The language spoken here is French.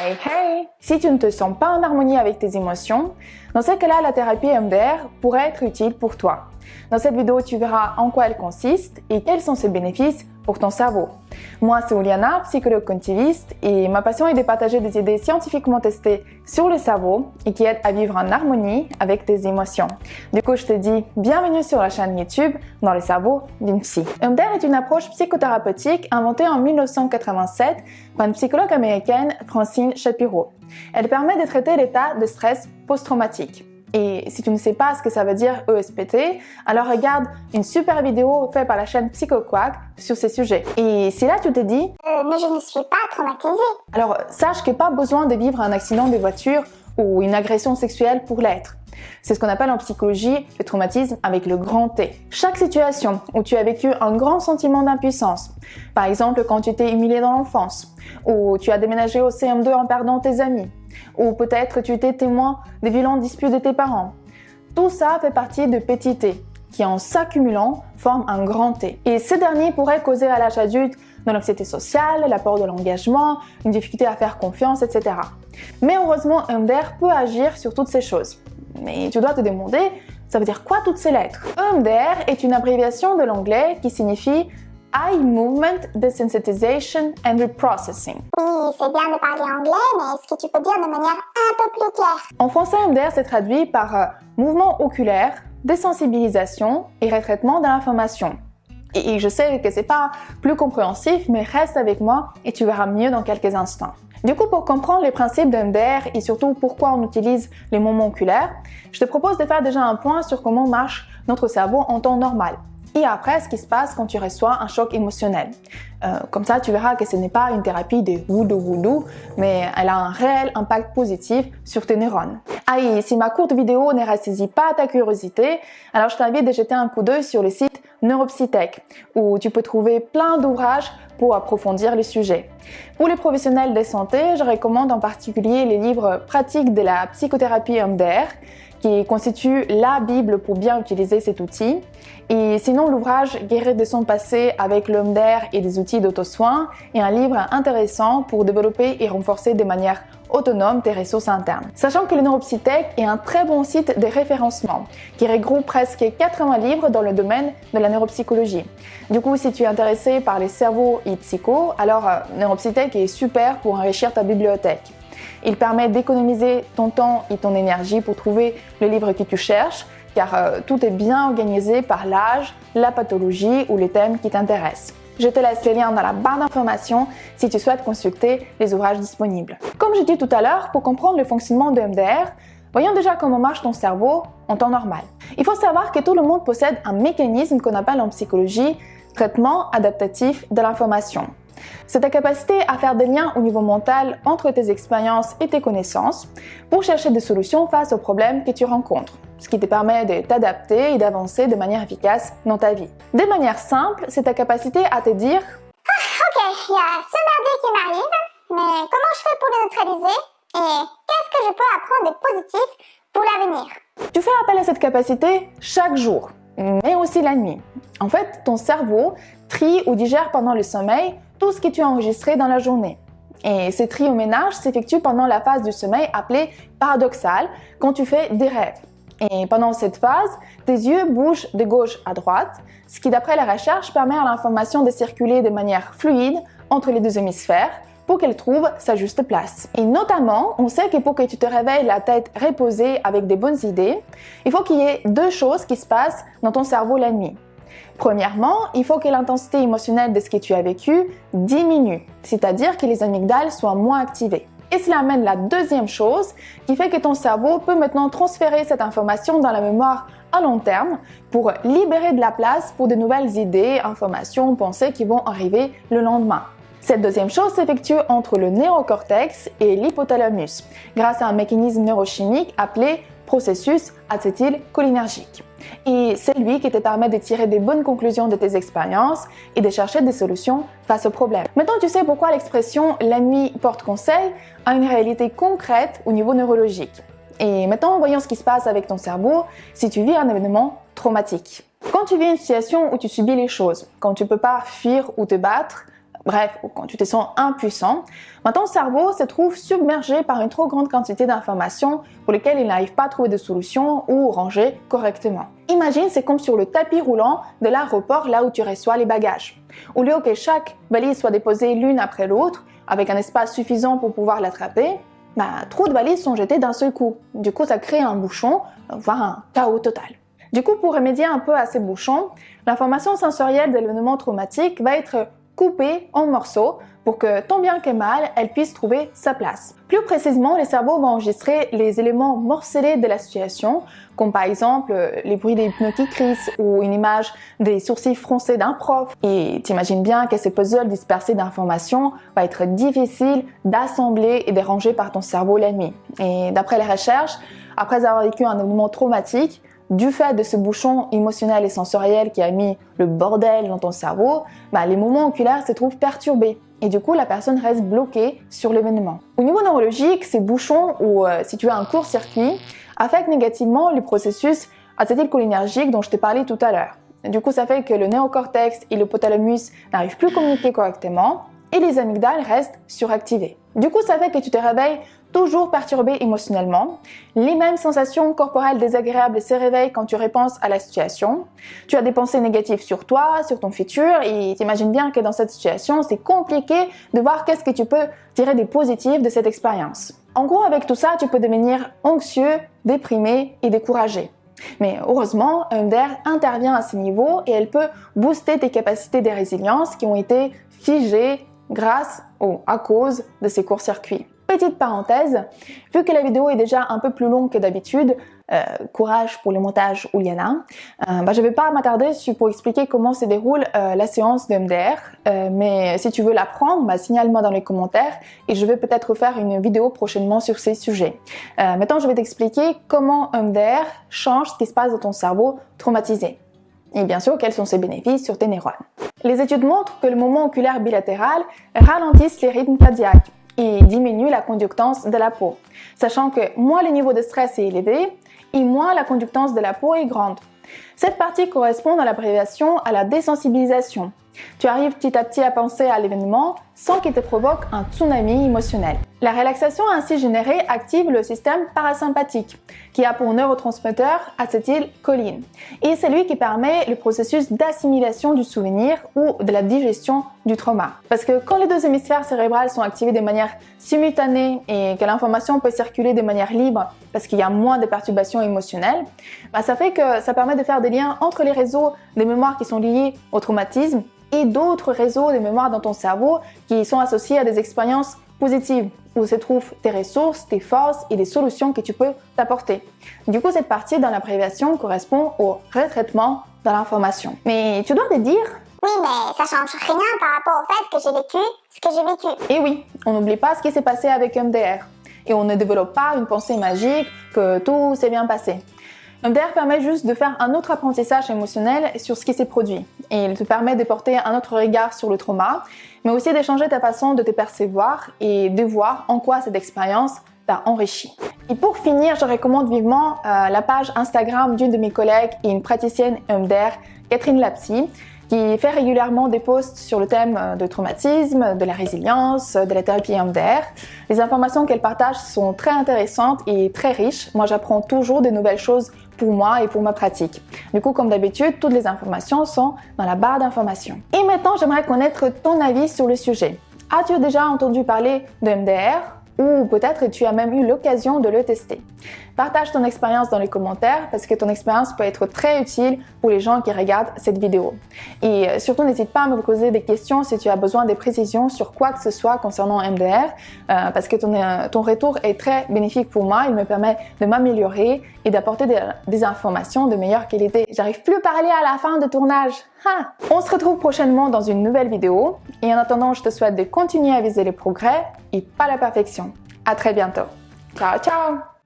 Hey Si tu ne te sens pas en harmonie avec tes émotions, dans ce cas-là, la thérapie MDR pourrait être utile pour toi. Dans cette vidéo, tu verras en quoi elle consiste et quels sont ses bénéfices pour ton cerveau. Moi, c'est Oliana, psychologue cognitiviste, et ma passion est de partager des idées scientifiquement testées sur le cerveau et qui aident à vivre en harmonie avec tes émotions. Du coup, je te dis bienvenue sur la chaîne YouTube dans le cerveau d'une psy. EMDR est une approche psychothérapeutique inventée en 1987 par une psychologue américaine, Francine Shapiro. Elle permet de traiter l'état de stress post-traumatique. Et si tu ne sais pas ce que ça veut dire ESPT, alors regarde une super vidéo faite par la chaîne PsychoQuack sur ces sujets. Et si là tu te dis euh, mais je ne suis pas traumatisée », alors sache qu'il n'y a pas besoin de vivre un accident de voiture ou une agression sexuelle pour l'être. C'est ce qu'on appelle en psychologie le traumatisme avec le grand T. Chaque situation où tu as vécu un grand sentiment d'impuissance, par exemple quand tu t'es humilié dans l'enfance, ou tu as déménagé au CM2 en perdant tes amis, ou peut-être tu étais témoin des violentes disputes de tes parents. Tout ça fait partie de petits T, qui en s'accumulant forment un grand T. Et ces derniers pourraient causer à l'âge adulte de l'anxiété sociale, l'apport de l'engagement, une difficulté à faire confiance, etc. Mais heureusement, EMDR peut agir sur toutes ces choses. Mais tu dois te demander, ça veut dire quoi toutes ces lettres? EMDR est une abréviation de l'anglais qui signifie Eye Movement Desensitization and Reprocessing. Oui, c'est bien de parler anglais, mais est-ce que tu peux dire de manière un peu plus claire? En français, EMDR s'est traduit par euh, mouvement oculaire, désensibilisation et retraitement de l'information. Et je sais que c'est pas plus compréhensif, mais reste avec moi et tu verras mieux dans quelques instants. Du coup, pour comprendre les principes d'EMDR et surtout pourquoi on utilise les moments oculaires, je te propose de faire déjà un point sur comment marche notre cerveau en temps normal et après ce qui se passe quand tu reçois un choc émotionnel. Euh, comme ça, tu verras que ce n'est pas une thérapie de voodoo voodoo, mais elle a un réel impact positif sur tes neurones. Ah et si ma courte vidéo ne ressaisit pas ta curiosité, alors je t'invite à jeter un coup d'œil sur le site Neuropsytech, où tu peux trouver plein d'ouvrages pour approfondir le sujet. Pour les professionnels de santé, je recommande en particulier les livres pratiques de la psychothérapie MDR, qui constitue la Bible pour bien utiliser cet outil. Et sinon, l'ouvrage Guérir de son passé avec l'homme d'air et des outils d'auto-soin est un livre intéressant pour développer et renforcer de manière autonome tes ressources internes. Sachant que le Neuropsytech est un très bon site de référencement qui regroupe presque 80 livres dans le domaine de la neuropsychologie. Du coup, si tu es intéressé par les cerveaux et psycho, alors euh, Neuropsytech est super pour enrichir ta bibliothèque. Il permet d'économiser ton temps et ton énergie pour trouver le livre que tu cherches, car euh, tout est bien organisé par l'âge, la pathologie ou les thèmes qui t'intéressent. Je te laisse les liens dans la barre d'informations si tu souhaites consulter les ouvrages disponibles. Comme j'ai dit tout à l'heure, pour comprendre le fonctionnement de MDR, voyons déjà comment marche ton cerveau en temps normal. Il faut savoir que tout le monde possède un mécanisme qu'on appelle en psychologie traitement adaptatif de l'information. C'est ta capacité à faire des liens au niveau mental entre tes expériences et tes connaissances pour chercher des solutions face aux problèmes que tu rencontres, ce qui te permet de t'adapter et d'avancer de manière efficace dans ta vie. De manière simple, c'est ta capacité à te dire ah, Ok, il y a ce merdier qui m'arrive, mais comment je fais pour le neutraliser Et qu'est-ce que je peux apprendre de positif pour l'avenir? Tu fais appel à cette capacité chaque jour, mais aussi la nuit. En fait, ton cerveau trie ou digère pendant le sommeil tout ce que tu as enregistré dans la journée. Et ce tri au ménage s'effectue pendant la phase du sommeil appelée paradoxale, quand tu fais des rêves. Et pendant cette phase, tes yeux bougent de gauche à droite, ce qui d'après la recherche permet à l'information de circuler de manière fluide entre les deux hémisphères pour qu'elle trouve sa juste place. Et notamment, on sait que pour que tu te réveilles la tête reposée avec des bonnes idées, il faut qu'il y ait deux choses qui se passent dans ton cerveau la nuit. Premièrement, il faut que l'intensité émotionnelle de ce que tu as vécu diminue, c'est-à-dire que les amygdales soient moins activées. Et cela amène la deuxième chose qui fait que ton cerveau peut maintenant transférer cette information dans la mémoire à long terme pour libérer de la place pour de nouvelles idées, informations, pensées qui vont arriver le lendemain. Cette deuxième chose s'effectue entre le néocortex et l'hypothalamus grâce à un mécanisme neurochimique appelé processus acétylcholinergique. Et c'est lui qui te permet de tirer des bonnes conclusions de tes expériences et de chercher des solutions face aux problèmes. Maintenant, tu sais pourquoi l'expression « la nuit porte conseil » a une réalité concrète au niveau neurologique. Et maintenant, voyons ce qui se passe avec ton cerveau si tu vis un événement traumatique. Quand tu vis une situation où tu subis les choses, quand tu peux pas fuir ou te battre, bref, quand tu te sens impuissant, ton cerveau se trouve submergé par une trop grande quantité d'informations pour lesquelles il n'arrive pas à trouver de solution ou ranger correctement. Imagine, c'est comme sur le tapis roulant de l'aéroport là où tu reçois les bagages. Au lieu que chaque valise soit déposée l'une après l'autre, avec un espace suffisant pour pouvoir l'attraper, bah, trop de valises sont jetées d'un seul coup. Du coup, ça crée un bouchon, voire un chaos total. Du coup, pour remédier un peu à ces bouchons, l'information sensorielle de l'événement traumatique va être coupée en morceaux pour que tant bien que mal, elle puisse trouver sa place. Plus précisément, le cerveau va enregistrer les éléments morcelés de la situation, comme par exemple les bruits des pneus qui ou une image des sourcils froncés d'un prof. Et t'imagines bien que ces puzzles dispersés d'informations va être difficile d'assembler et de ranger par ton cerveau la nuit. Et d'après les recherches, après avoir vécu un événement traumatique, du fait de ce bouchon émotionnel et sensoriel qui a mis le bordel dans ton cerveau, bah, les moments oculaires se trouvent perturbés et du coup la personne reste bloquée sur l'événement. Au niveau neurologique, ces bouchons ou euh, si tu as un court-circuit affectent négativement le processus acétylcholinergique dont je t'ai parlé tout à l'heure. Du coup, ça fait que le néocortex et le hypothalamus n'arrivent plus à communiquer correctement et les amygdales restent suractivées. Du coup, ça fait que tu te réveilles toujours perturbé émotionnellement. Les mêmes sensations corporelles désagréables se réveillent quand tu repenses à la situation. Tu as des pensées négatives sur toi, sur ton futur, et t'imagines bien que dans cette situation, c'est compliqué de voir qu'est-ce que tu peux tirer des positifs de cette expérience. En gros, avec tout ça, tu peux devenir anxieux, déprimé et découragé. Mais heureusement, MDR intervient à ce niveau et elle peut booster tes capacités de résilience qui ont été figées grâce ou à cause de ces courts-circuits. Petite parenthèse, vu que la vidéo est déjà un peu plus longue que d'habitude, euh, courage pour le montage Ouliana, euh, bah, je ne vais pas m'attarder pour expliquer comment se déroule euh, la séance de MDR, euh, mais si tu veux l'apprendre, bah, signale-moi dans les commentaires et je vais peut-être faire une vidéo prochainement sur ces sujets. maintenant, je vais t'expliquer comment MDR change ce qui se passe dans ton cerveau traumatisé. Et bien sûr, quels sont ses bénéfices sur tes neurones. Les études montrent que le moment oculaire bilatéral ralentisse les rythmes cardiaques et diminue la conductance de la peau, sachant que moins le niveau de stress est élevé et moins la conductance de la peau est grande. Cette partie correspond à l'abréviation à la désensibilisation. Tu arrives petit à petit à penser à l'événement sans qu'il te provoque un tsunami émotionnel. La relaxation ainsi générée active le système parasympathique, qui a pour neurotransmetteur acétylcholine. Et c'est lui qui permet le processus d'assimilation du souvenir ou de la digestion du trauma. Parce que quand les deux hémisphères cérébrales sont activés de manière simultanée et que l'information peut circuler de manière libre parce qu'il y a moins de perturbations émotionnelles, bah ça fait que ça permet de faire des liens entre les réseaux des mémoires qui sont liés au traumatisme et d'autres réseaux de mémoire dans ton cerveau qui sont associés à des expériences positives où se trouvent tes ressources, tes forces et des solutions que tu peux t'apporter. Du coup, cette partie dans l'abréviation correspond au retraitement de l'information. Mais tu dois te dire... Oui, mais ça change rien par rapport au fait que j'ai vécu ce que j'ai vécu. Et oui, on n'oublie pas ce qui s'est passé avec MDR. Et on ne développe pas une pensée magique que tout s'est bien passé. MDR permet juste de faire un autre apprentissage émotionnel sur ce qui s'est produit. Et il te permet de porter un autre regard sur le trauma, mais aussi d'échanger ta façon de te percevoir et de voir en quoi cette expérience t'a enrichi. Et pour finir, je recommande vivement euh, la page Instagram d'une de mes collègues et une praticienne MDR, Catherine Lapsy, qui fait régulièrement des posts sur le thème euh, de traumatisme, de la résilience, de la thérapie MDR. Les informations qu'elle partage sont très intéressantes et très riches. Moi, j'apprends toujours des nouvelles choses pour moi et pour ma pratique. Du coup, comme d'habitude, toutes les informations sont dans la barre d'informations. Et maintenant, j'aimerais connaître ton avis sur le sujet. As-tu déjà entendu parler de MDR ou peut-être tu as même eu l'occasion de le tester. Partage ton expérience dans les commentaires parce que ton expérience peut être très utile pour les gens qui regardent cette vidéo. Et euh, surtout, n'hésite pas à me poser des questions si tu as besoin de précisions sur quoi que ce soit concernant MDR euh, parce que ton, euh, ton, retour est très bénéfique pour moi. Il me permet de m'améliorer et d'apporter des, des, informations de meilleure qualité. J'arrive plus à parler à la fin de tournage. Ha! On se retrouve prochainement dans une nouvelle vidéo et en attendant, je te souhaite de continuer à viser les progrès et pas la perfection. À très bientôt. Ciao, ciao